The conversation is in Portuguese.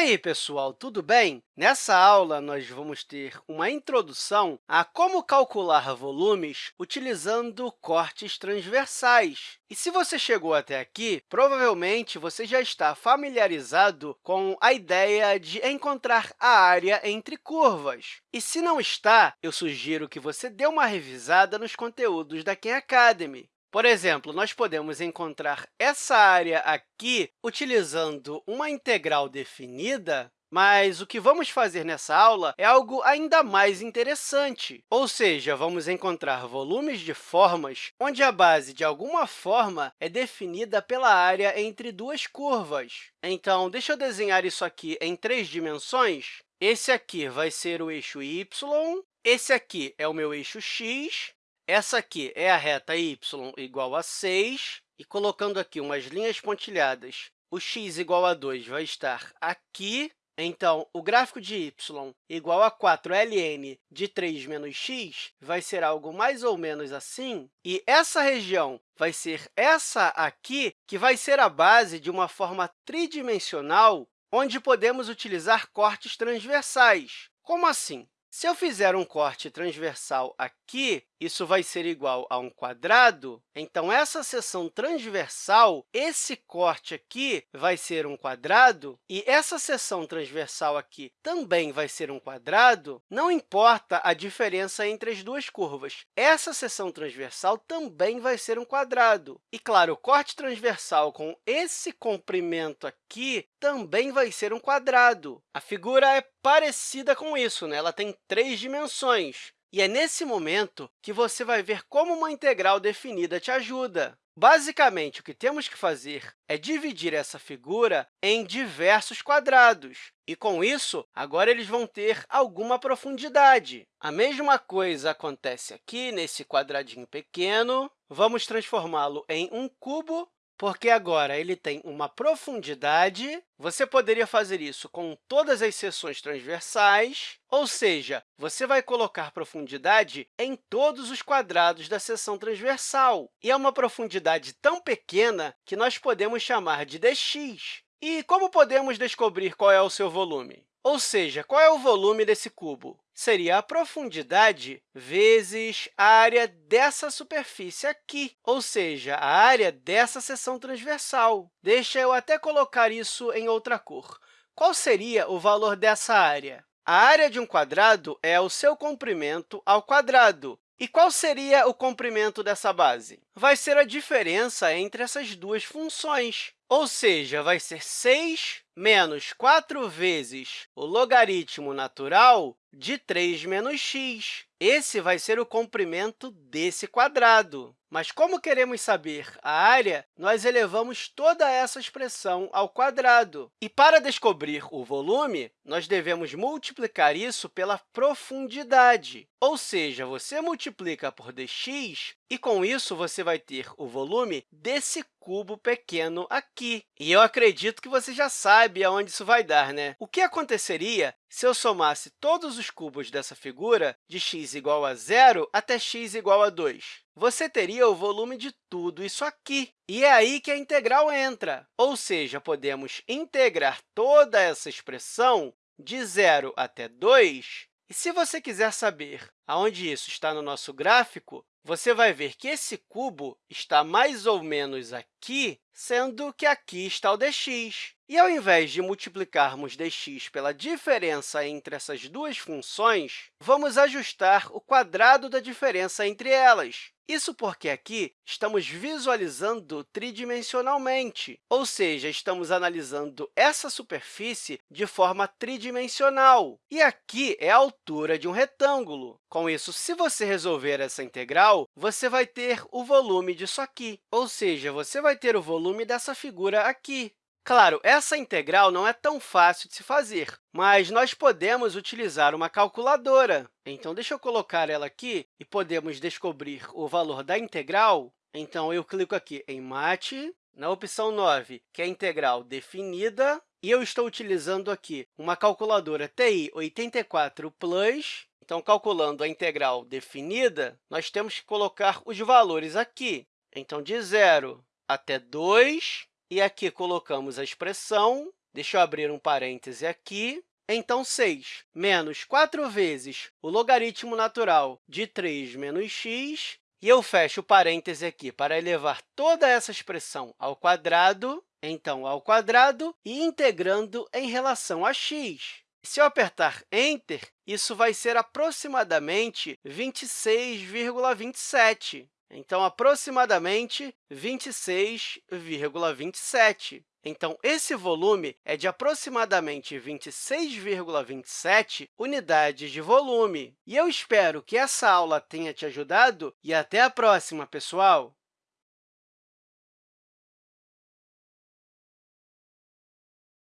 aí, pessoal, tudo bem? Nessa aula, nós vamos ter uma introdução a como calcular volumes utilizando cortes transversais. E se você chegou até aqui, provavelmente você já está familiarizado com a ideia de encontrar a área entre curvas. E se não está, eu sugiro que você dê uma revisada nos conteúdos da Khan Academy. Por exemplo, nós podemos encontrar essa área aqui utilizando uma integral definida, mas o que vamos fazer nessa aula é algo ainda mais interessante, ou seja, vamos encontrar volumes de formas onde a base, de alguma forma, é definida pela área entre duas curvas. Então, deixa eu desenhar isso aqui em três dimensões. Esse aqui vai ser o eixo y, esse aqui é o meu eixo x, essa aqui é a reta y igual a 6, e colocando aqui umas linhas pontilhadas, o x igual a 2 vai estar aqui. Então, o gráfico de y igual a 4ln de 3 menos x vai ser algo mais ou menos assim, e essa região vai ser essa aqui, que vai ser a base de uma forma tridimensional, onde podemos utilizar cortes transversais. Como assim? Se eu fizer um corte transversal aqui, isso vai ser igual a um quadrado. Então, essa seção transversal, esse corte aqui vai ser um quadrado, e essa seção transversal aqui também vai ser um quadrado, não importa a diferença entre as duas curvas. Essa seção transversal também vai ser um quadrado. E, claro, o corte transversal com esse comprimento aqui também vai ser um quadrado. A figura é parecida com isso, né? ela tem três dimensões. E é nesse momento que você vai ver como uma integral definida te ajuda. Basicamente, o que temos que fazer é dividir essa figura em diversos quadrados. E, com isso, agora eles vão ter alguma profundidade. A mesma coisa acontece aqui nesse quadradinho pequeno. Vamos transformá-lo em um cubo porque agora ele tem uma profundidade. Você poderia fazer isso com todas as seções transversais, ou seja, você vai colocar profundidade em todos os quadrados da seção transversal. E é uma profundidade tão pequena que nós podemos chamar de dx. E como podemos descobrir qual é o seu volume? Ou seja, qual é o volume desse cubo? seria a profundidade vezes a área dessa superfície aqui, ou seja, a área dessa seção transversal. Deixa eu até colocar isso em outra cor. Qual seria o valor dessa área? A área de um quadrado é o seu comprimento ao quadrado. E qual seria o comprimento dessa base? Vai ser a diferença entre essas duas funções, ou seja, vai ser 6 menos 4 vezes o logaritmo natural de 3 menos x. Esse vai ser o comprimento desse quadrado. Mas, como queremos saber a área, nós elevamos toda essa expressão ao quadrado. E, para descobrir o volume, nós devemos multiplicar isso pela profundidade. Ou seja, você multiplica por dx, e, com isso, você vai ter o volume desse cubo pequeno aqui. E eu acredito que você já sabe aonde isso vai dar, né? O que aconteceria se eu somasse todos os cubos dessa figura de x igual a zero até x igual a 2? Você teria o volume de tudo isso aqui. E é aí que a integral entra, ou seja, podemos integrar toda essa expressão de zero até 2. E se você quiser saber aonde isso está no nosso gráfico, você vai ver que esse cubo está mais ou menos aqui, sendo que aqui está o dx. E, ao invés de multiplicarmos dx pela diferença entre essas duas funções, vamos ajustar o quadrado da diferença entre elas. Isso porque aqui estamos visualizando tridimensionalmente, ou seja, estamos analisando essa superfície de forma tridimensional. E aqui é a altura de um retângulo. Com isso, se você resolver essa integral, você vai ter o volume disso aqui, ou seja, você vai ter o volume dessa figura aqui. Claro, essa integral não é tão fácil de se fazer, mas nós podemos utilizar uma calculadora. Então, deixa eu colocar ela aqui e podemos descobrir o valor da integral. Então, eu clico aqui em Mate, na opção 9, que é a integral definida, e eu estou utilizando aqui uma calculadora TI 84 Plus. Então, calculando a integral definida, nós temos que colocar os valores aqui. Então, de 0 até 2, e aqui colocamos a expressão, Deixa eu abrir um parêntese aqui. Então, 6 menos 4 vezes o logaritmo natural de 3 menos x, e eu fecho o parêntese aqui para elevar toda essa expressão ao quadrado, então, ao quadrado, e integrando em relação a x. Se eu apertar Enter, isso vai ser aproximadamente 26,27. Então, aproximadamente 26,27. Então, esse volume é de aproximadamente 26,27 unidades de volume. E eu espero que essa aula tenha te ajudado e até a próxima, pessoal!